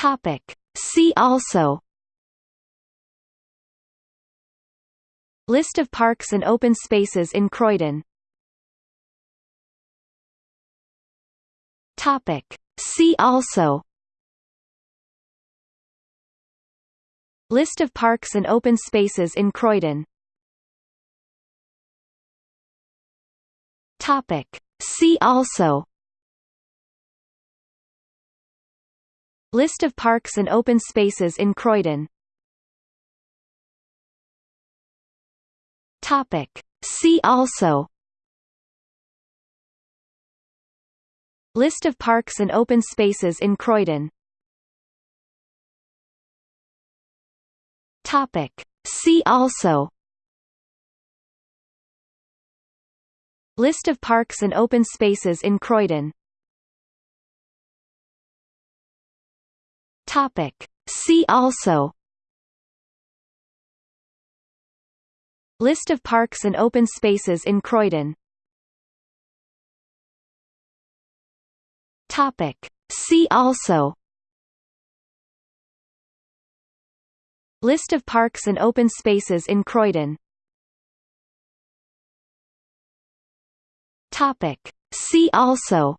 Topic. See also List of parks and open spaces in Croydon Topic. See also List of parks and open spaces in Croydon Topic. See also List of parks and open spaces in Croydon. Topic. See also. List of parks and open spaces in Croydon. Topic. See also. List of parks and open spaces in Croydon Topic. See also List of parks and open spaces in Croydon Topic. See also List of parks and open spaces in Croydon Topic. See also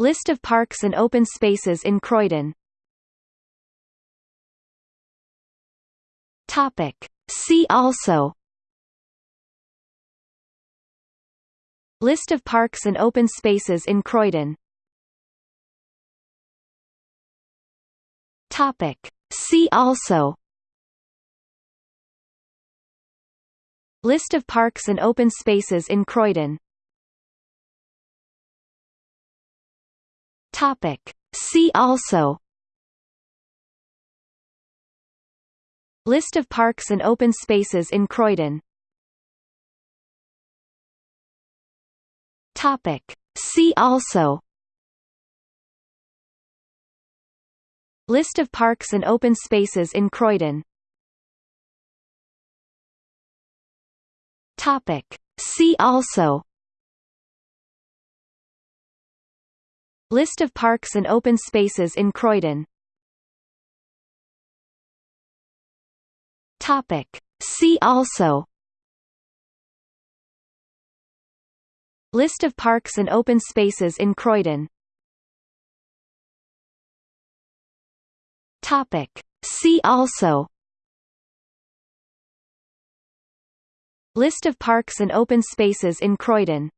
List of parks and open spaces in Croydon. Topic. See also. List of parks and open spaces in Croydon. Topic. See also. List of parks and open spaces in Croydon Topic. See also List of parks and open spaces in Croydon Topic. See also List of parks and open spaces in Croydon Topic. See also List of parks and open spaces in Croydon. Topic. See also. List of parks and open spaces in Croydon. Topic. See also. List of parks and open spaces in Croydon